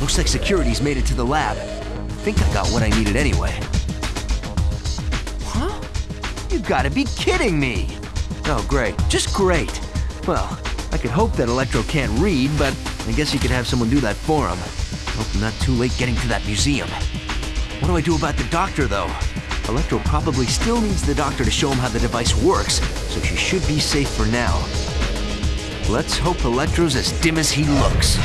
Looks like security's made it to the lab. Think I got what I needed anyway. Huh? You gotta be kidding me! Oh, great. Just great. Well, I could hope that Electro can't read, but I guess he could have someone do that for him. Hope I'm not too late getting to that museum. What do I do about the doctor, though? Electro probably still needs the doctor to show him how the device works, so she should be safe for now. Let's hope Electro's as dim as he looks.